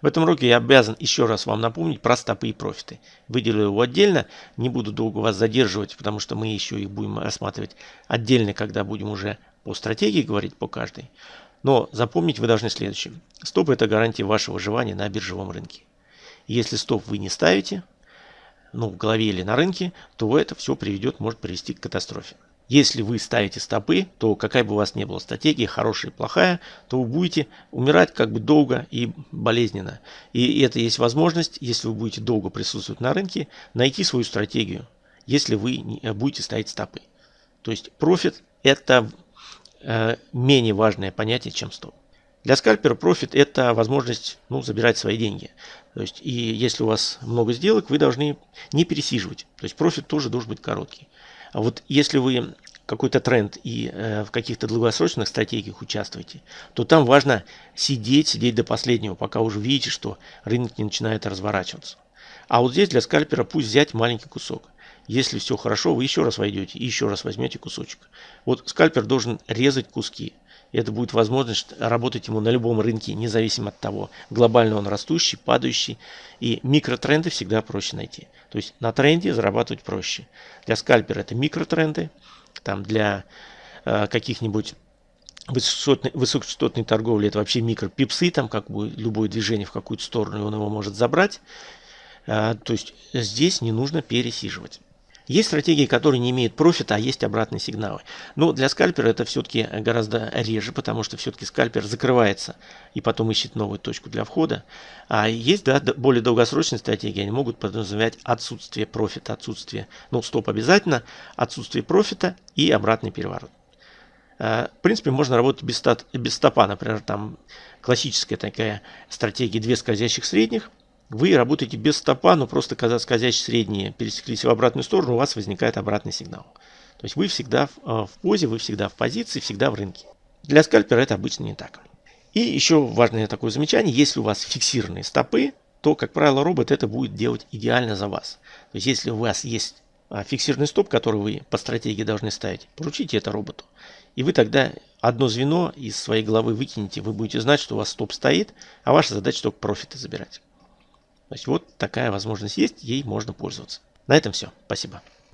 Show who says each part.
Speaker 1: В этом уроке я обязан еще раз вам напомнить про стопы и профиты. Выделю его отдельно, не буду долго вас задерживать, потому что мы еще их будем рассматривать отдельно, когда будем уже по стратегии говорить по каждой. Но запомнить вы должны следующее. Стоп – это гарантия вашего выживания на биржевом рынке. Если стоп вы не ставите, ну, в голове или на рынке, то это все приведет, может привести к катастрофе. Если вы ставите стопы, то какая бы у вас ни была стратегия, хорошая и плохая, то вы будете умирать как бы долго и болезненно. И это есть возможность, если вы будете долго присутствовать на рынке, найти свою стратегию, если вы будете ставить стопы. То есть профит это э, менее важное понятие, чем стоп. Для скальпера профит это возможность ну, забирать свои деньги. То есть, и если у вас много сделок, вы должны не пересиживать. То есть профит тоже должен быть короткий. А вот если вы какой-то тренд и э, в каких-то долгосрочных стратегиях участвуете, то там важно сидеть, сидеть до последнего, пока уже видите, что рынок не начинает разворачиваться. А вот здесь для скальпера пусть взять маленький кусок. Если все хорошо, вы еще раз войдете и еще раз возьмете кусочек. Вот скальпер должен резать куски. Это будет возможность работать ему на любом рынке, независимо от того, глобально он растущий, падающий. И микротренды всегда проще найти. То есть на тренде зарабатывать проще. Для скальпера это микротренды. Там для э, каких-нибудь высокочастотной, торговли это вообще микропипсы, там как бы любое движение в какую-то сторону, он его может забрать. Э, то есть здесь не нужно пересиживать. Есть стратегии, которые не имеют профита, а есть обратные сигналы. Но для скальпера это все-таки гораздо реже, потому что все-таки скальпер закрывается и потом ищет новую точку для входа. А есть да, более долгосрочные стратегии, они могут подразумевать отсутствие профита, отсутствие, ну стоп обязательно, отсутствие профита и обратный переворот. А, в принципе, можно работать без, без стопа, например, там классическая такая стратегия две скользящих средних – вы работаете без стопа, но просто когда скользящие средние пересеклись в обратную сторону, у вас возникает обратный сигнал. То есть вы всегда в, э, в позе, вы всегда в позиции, всегда в рынке. Для скальпера это обычно не так. И еще важное такое замечание, если у вас фиксированные стопы, то, как правило, робот это будет делать идеально за вас. То есть если у вас есть а, фиксированный стоп, который вы по стратегии должны ставить, поручите это роботу. И вы тогда одно звено из своей головы выкинете, вы будете знать, что у вас стоп стоит, а ваша задача только профиты забирать. То есть вот такая возможность есть, ей можно пользоваться. На этом все. Спасибо.